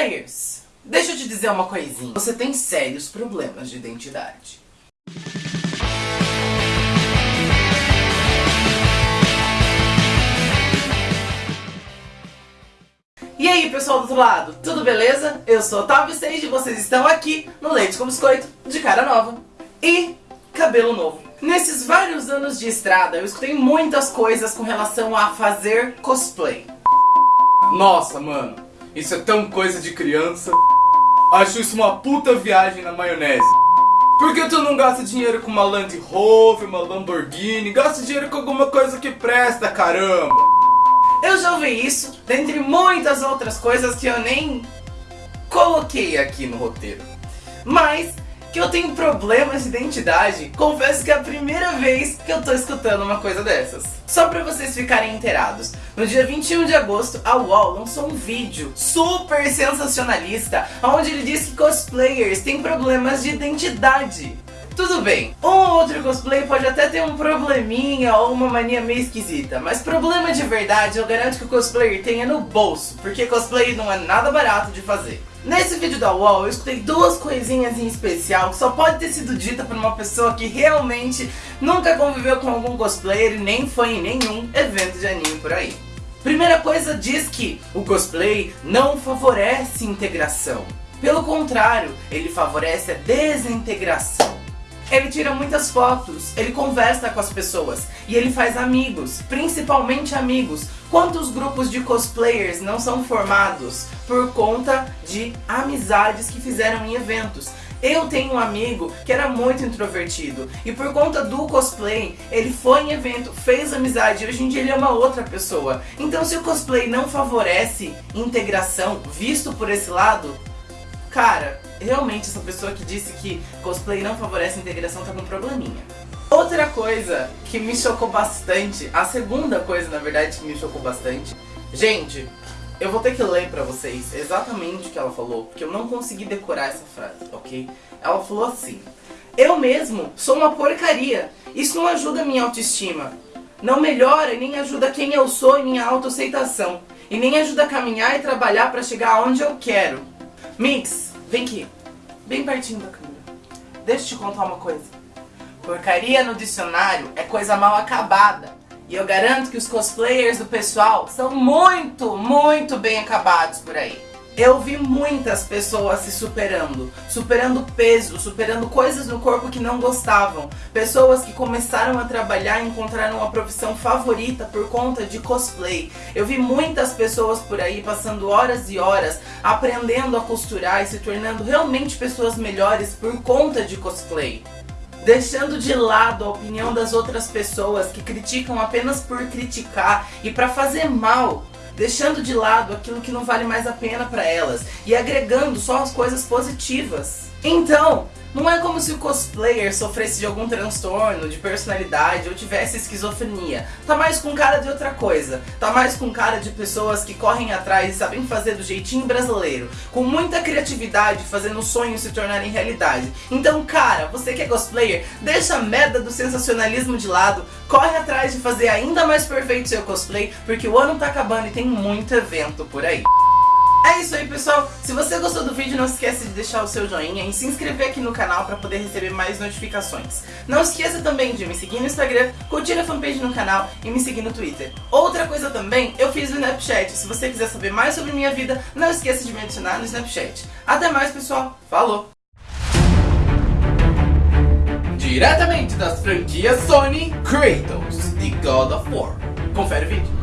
Cosplayers, deixa eu te dizer uma coisinha. Você tem sérios problemas de identidade. E aí pessoal do outro lado, tudo beleza? Eu sou Otávio Sage e vocês estão aqui no Leite com Biscoito de cara nova e cabelo novo. Nesses vários anos de estrada eu escutei muitas coisas com relação a fazer cosplay. Nossa, mano, isso é tão coisa de criança. Acho isso uma puta viagem na maionese. Por que tu não gasta dinheiro com uma Land Rover, uma Lamborghini? Gasta dinheiro com alguma coisa que presta, caramba! Eu já ouvi isso, dentre muitas outras coisas que eu nem coloquei aqui no roteiro. Mas que eu tenho problemas de identidade, confesso que é a primeira vez que eu tô escutando uma coisa dessas. Só pra vocês ficarem inteirados, no dia 21 de agosto, a UOL lançou um vídeo super sensacionalista, onde ele diz que cosplayers têm problemas de identidade. Tudo bem, um ou outro cosplay pode até ter um probleminha ou uma mania meio esquisita, mas problema de verdade eu garanto que o cosplayer tenha no bolso, porque cosplay não é nada barato de fazer. Nesse vídeo da UOL eu escutei duas coisinhas em especial que só pode ter sido dita por uma pessoa que realmente nunca conviveu com algum cosplayer e nem foi em nenhum evento de anime por aí. Primeira coisa diz que o cosplay não favorece integração. Pelo contrário, ele favorece a desintegração. Ele tira muitas fotos, ele conversa com as pessoas e ele faz amigos, principalmente amigos. Quantos grupos de cosplayers não são formados por conta de amizades que fizeram em eventos? Eu tenho um amigo que era muito introvertido e por conta do cosplay, ele foi em evento, fez amizade e hoje em dia ele é uma outra pessoa. Então se o cosplay não favorece integração, visto por esse lado, cara, realmente essa pessoa que disse que cosplay não favorece a integração tá com um probleminha. Outra coisa que me chocou bastante, a segunda coisa na verdade que me chocou bastante, gente, eu vou ter que ler pra vocês exatamente o que ela falou, porque eu não consegui decorar essa frase, ok? Ela falou assim, eu mesmo sou uma porcaria, isso não ajuda a minha autoestima, não melhora e nem ajuda quem eu sou e minha autoaceitação, e nem ajuda a caminhar e trabalhar pra chegar aonde eu quero. Mix, vem aqui, bem pertinho da câmera, deixa eu te contar uma coisa. Porcaria no dicionário é coisa mal acabada. E eu garanto que os cosplayers do pessoal são muito, muito bem acabados por aí. Eu vi muitas pessoas se superando, superando peso, superando coisas no corpo que não gostavam. Pessoas que começaram a trabalhar e encontraram uma profissão favorita por conta de cosplay. Eu vi muitas pessoas por aí passando horas e horas aprendendo a costurar e se tornando realmente pessoas melhores por conta de cosplay deixando de lado a opinião das outras pessoas que criticam apenas por criticar e para fazer mal, deixando de lado aquilo que não vale mais a pena para elas e agregando só as coisas positivas. Então, não é como se o cosplayer sofresse de algum transtorno de personalidade ou tivesse esquizofrenia. Tá mais com cara de outra coisa. Tá mais com cara de pessoas que correm atrás e sabem fazer do jeitinho brasileiro. Com muita criatividade, fazendo sonhos se tornarem realidade. Então, cara, você que é cosplayer, deixa a merda do sensacionalismo de lado. Corre atrás de fazer ainda mais perfeito seu cosplay, porque o ano tá acabando e tem muito evento por aí. É isso aí pessoal, se você gostou do vídeo não esqueça de deixar o seu joinha e se inscrever aqui no canal para poder receber mais notificações. Não esqueça também de me seguir no Instagram, curtir a fanpage no canal e me seguir no Twitter. Outra coisa também, eu fiz o Snapchat, se você quiser saber mais sobre minha vida, não esqueça de me adicionar no Snapchat. Até mais pessoal, falou! Diretamente das franquias Sony, Kratos, The God of War. Confere o vídeo.